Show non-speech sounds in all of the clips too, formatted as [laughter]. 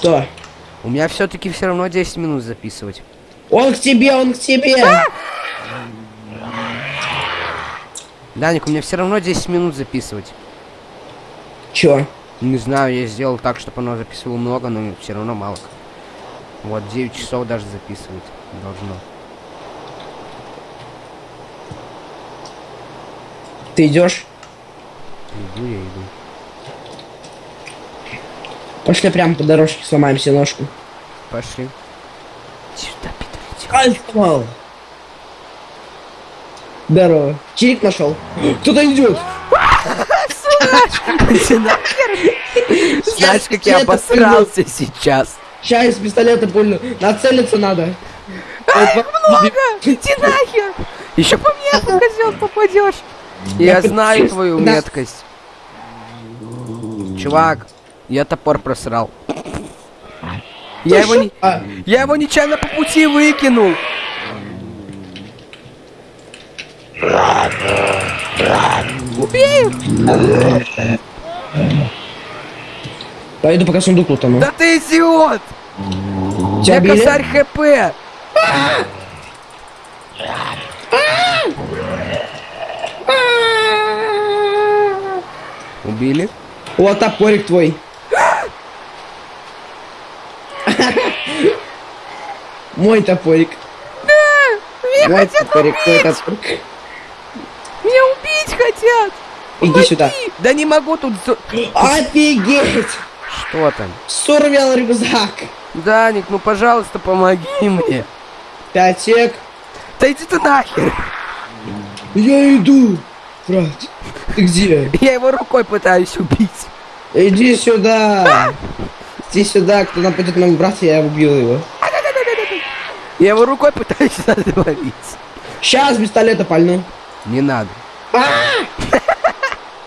Что? У меня все-таки все равно 10 минут записывать. Он к тебе, он к тебе! Даник, у меня все равно 10 минут записывать. Чё? Не знаю, я сделал так, чтобы оно записывало много, но все равно мало. Вот, 9 часов даже записывать должно. Ты идешь? Иду я, иду. Пошли прямо по дорожке, сломаем себе ножку. Пошли. Сюда, Питер, Ай, сломал. Здорово. Чирик нашел. [gasps] Кто-то идет. Знаешь, как я обосрался сейчас. Сейчас из пистолета пульну. Нацелиться надо. Иди нахер! Еще по мне, козел, попадешь. Я знаю твою меткость. Чувак, я топор просрал. [coughs] Я его не... А, Я его нечаянно по пути выкинул. Убей! пойду пока сундук лутану. Да ты идиот! Тебя Я били? косарь ХП! Убили? Вот топорик твой. Мой топорик. Меня Мой хотят топорик, твой убить! топорик. Меня убить хотят! Иди сюда. Да не могу тут... Офигеть! Что там? Сурвел рюкзак. Даник, ну пожалуйста, помоги мне. Пять сек. Да иди ты нахер! Я иду. Брат, ты где? Я его рукой пытаюсь убить. Иди сюда. Иди сюда, кто нападет на моего брата, я убил его. Я его рукой пытаюсь [laughs] задавить. Сейчас пистолета пальну. Не надо.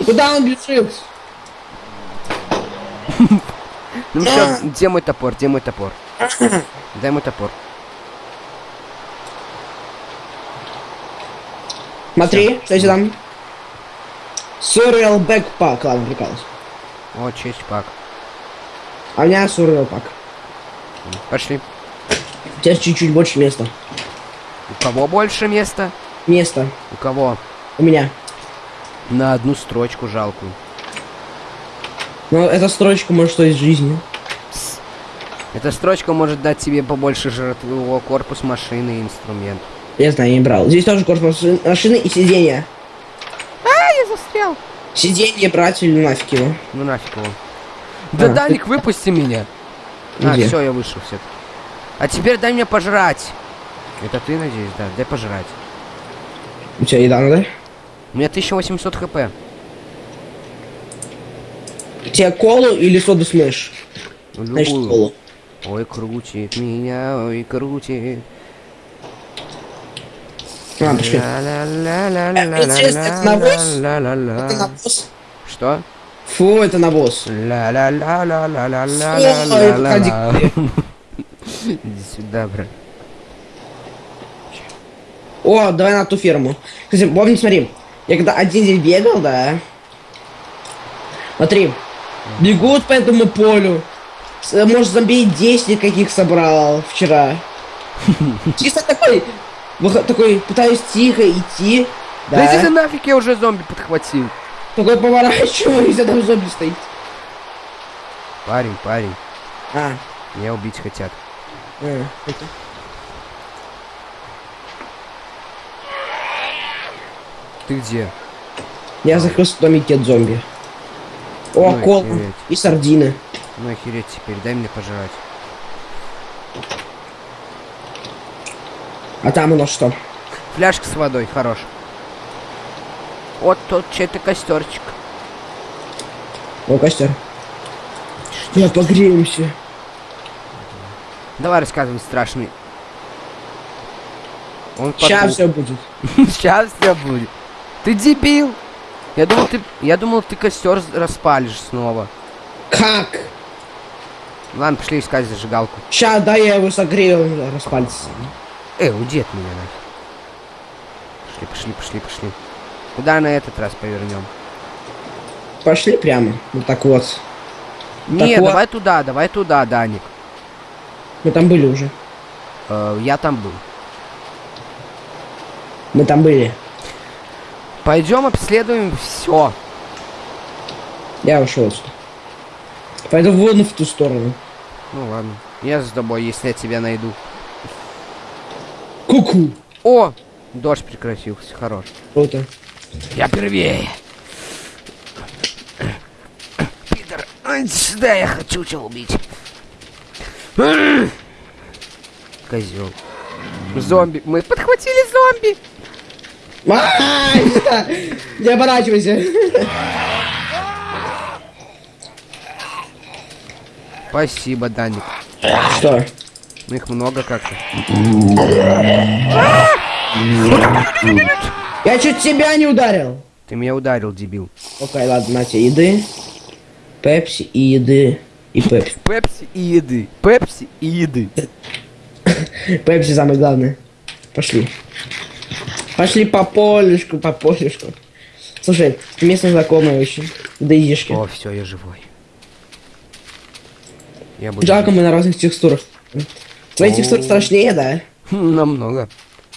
Куда он бежит? Ну все, где мой топор? Где мой топор? [clears throat] Дай мой топор. Смотри, что здесь там? Сурвел бэкпак. Ладно, прикалываюсь. О, честь пак. А у меня сурвел пак. Пошли. У тебя чуть-чуть больше места. У кого больше места? Место. У кого? У меня. На одну строчку жалкую. Но эта строчка может стоить жизни. Эта строчка может дать тебе побольше жертвы корпус машины и инструмент. Я знаю, я не брал. Здесь тоже корпус маши- машины и сиденья. А, я застрял. Сиденье брать или нафиг его. Ну нафиг его. Да, А, Даник, выпусти меня. А, Где? все, я вышел все. А теперь дай мне пожрать. Это ты, надеюсь, да? Дай пожрать. У тебя еда ну надо? У меня 1800 хп. Тебе колу или соду смеш? Любую. Значит, колу. Ой, крутит меня, ой, крутит. Что? Фу, это навоз. Ла-ла-ла-ла-ла-ла-ла-ла. Иди сюда, брат. О, давай на ту ферму. Кстати, помни, смотри. Я когда один день бегал, да. Смотри. Бегут по этому полю. Может, зомби 10 каких собрал вчера. [laughs] Чисто такой, такой, пытаюсь тихо идти. Да иди ты Да. нафиг, я уже зомби подхватил. Такой поворачиваюсь, [laughs] а там зомби стоит. Парень, парень, А, меня убить хотят. Ты где? Я закрылся в домике от зомби. О, Ну кол и сардины. Ну охереть теперь, дай мне пожрать. А там у нас что? Фляжка с водой, хорош. Вот тут чей-то костерчик. О, костер. Я погреемся. Давай рассказывай страшный. Он Сейчас все будет. [laughs] Сейчас все будет. Ты дебил. Я думал, ты, я думал, ты костер распалишь снова. Как? Ладно, пошли искать зажигалку. Сейчас, да, я его согрею, распалится. Эй, уйди от меня нафиг. Пошли, пошли, пошли, пошли. Куда на этот раз повернем? Пошли прямо. Вот так вот. Не, вот. давай туда, давай туда, Даник. Мы там были уже. Э, я там был. Мы там были. Пойдем обследуем все. Я ушел отсюда. Пойду вон в ту сторону. Ну ладно. Я с тобой, если я тебя найду. Ку-ку. О! Дождь прекратился, хорош. Круто. Я первее. Ай, сюда я хочу тебя убить. Козел. Зомби. Мы подхватили зомби. Не оборачивайся. Спасибо, Даник. Что? Ну их много как-то. Я чуть тебя не ударил. Ты меня ударил, дебил. Окей, ладно, на тебе еды. Пепси и еды. И пепси. Пепси и еды. Пепси и еды. Пепси самое главное. Пошли. Пошли по полюшку, по полюшку. Слушай, местный знакомый очень. Даишки. О, все, я живой. Я буду... Жалко, мы на разных текстурах. Твои О. текстуры страшнее, да? Хм, Намного.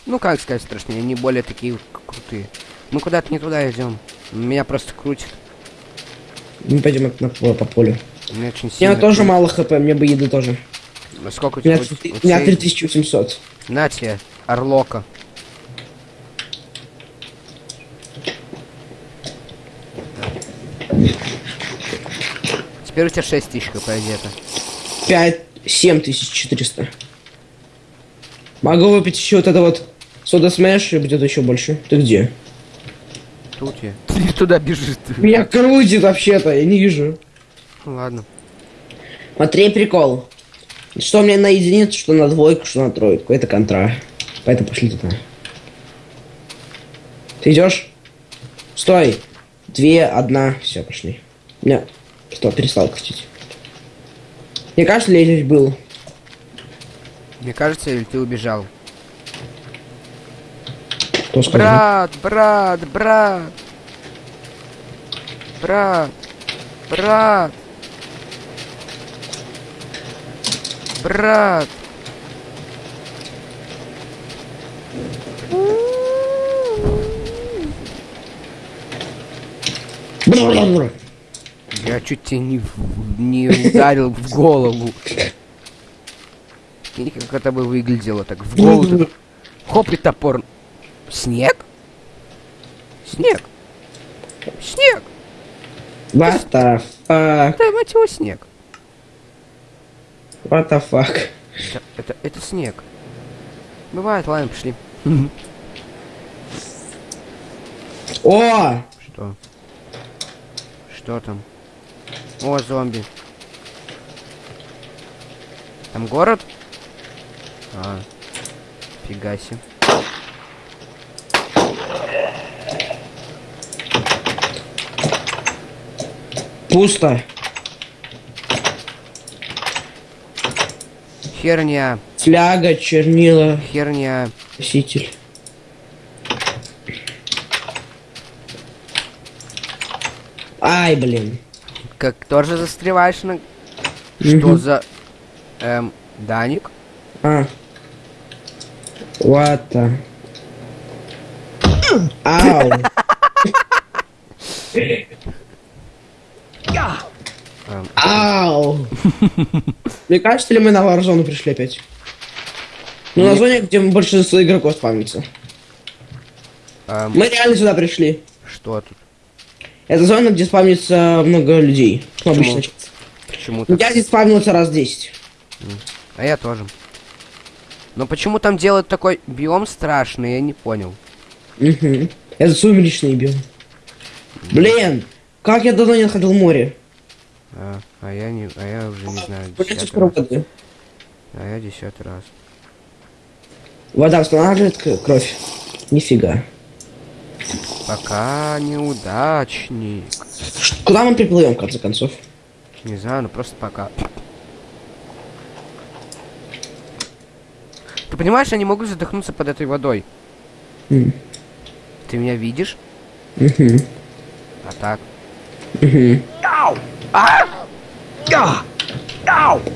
Ну, как сказать страшнее, они более такие крутые. Мы куда-то не туда идем. Меня просто крутит. Мы пойдем на, по, по полю. Меня очень У сильно... меня тоже мало хп, мне бы еды тоже. А Сколько у У меня, тебя? у у меня тебя- 3800. На тебе, орлока. Теперь у тебя 6 тысяч хп где-то. 5, 7400. Могу выпить еще вот это вот сода смеш и будет еще больше. Ты где? Тут я. Ты туда бежишь. Меня крутит вообще-то, я не вижу. Ну ладно. Смотри, прикол. Что меня на единицу, что на двойку, что на тройку. Это контра. Поэтому пошли туда. Ты идешь? Стой. Две, одна. Все, пошли. Меня что, перестал крутить. Мне кажется, я здесь был? Мне кажется, или ты убежал? Кто сказал? Брат, брат, брат. Брат. Брат. Брат. Я чуть тебя не, не ударил в голову. Прикинь, как это бы выглядело так в голову. Хоп и топор. Снег? Снег. Снег. What the fuck? Да, мать его, снег. What the fuck? Это, это, это снег. Бывает, ладно, пошли. О! Что? Что там? О, зомби. Там город? А, фига себе. Пусто. Херня, Фляга, чернила, херня. носитель. Ай, блин. Как тоже застреваешь на... Что за... Эм, Даник? А. The... Ау. Эм, Ау. [laughs] Мне кажется, ли мы на Warzone пришли опять? Ну, на зоне, где большинство игроков спавнится. эм, Мы реально сюда пришли. что тут? Это зона, где спавнится много людей. Ну, Почему? обычно. Почему так? Я здесь спавнился раз 10. А я тоже. Но почему там делают такой биом страшный, я не понял. Угу. Это сумеречный биом. Блин, как я давно не находил море. А, а я не, а я уже не знаю. Раз. воды? А я десятый раз. Вода восстанавливает кровь. Нифига. Пока неудачник. Куда мы приплывем, в конце концов? Не знаю, ну просто пока. Ты понимаешь, я не могу задохнуться под этой водой. М. Ты меня видишь? Мгм. А так. Я! Ау! Ah! Gah! Ow!